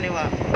Anyway.